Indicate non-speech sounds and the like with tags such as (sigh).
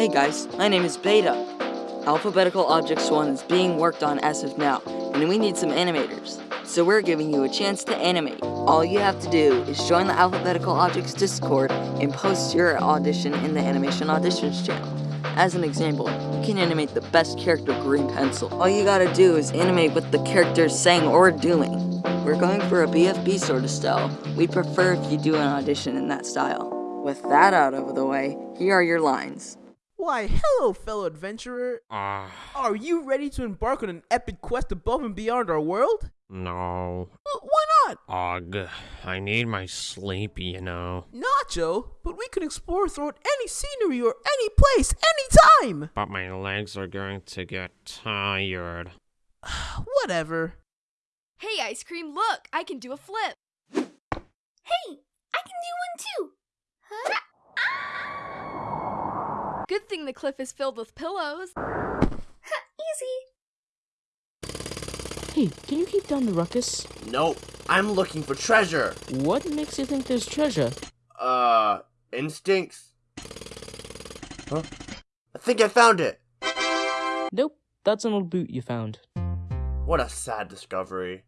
Hey guys, my name is Beta. Alphabetical Objects 1 is being worked on as of now, and we need some animators. So we're giving you a chance to animate. All you have to do is join the Alphabetical Objects Discord and post your audition in the Animation Auditions channel. As an example, you can animate the best character green pencil. All you gotta do is animate what the character is saying or doing. We're going for a BFB sort of style. We prefer if you do an audition in that style. With that out of the way, here are your lines. Why, hello, fellow adventurer. Ah, Are you ready to embark on an epic quest above and beyond our world? no. Uh, why not? Ugh, I need my sleep, you know. Nacho, but we can explore throughout any scenery or any place, anytime! But my legs are going to get tired. (sighs) Whatever. Hey, ice cream, look! I can do a flip! Hey, I can do one too. Huh? Good thing the cliff is filled with pillows. (laughs) Easy. Hey, can you keep down the ruckus? Nope, I'm looking for treasure. What makes you think there's treasure? Uh, instincts. Huh? I think I found it. Nope, that's an old boot you found. What a sad discovery.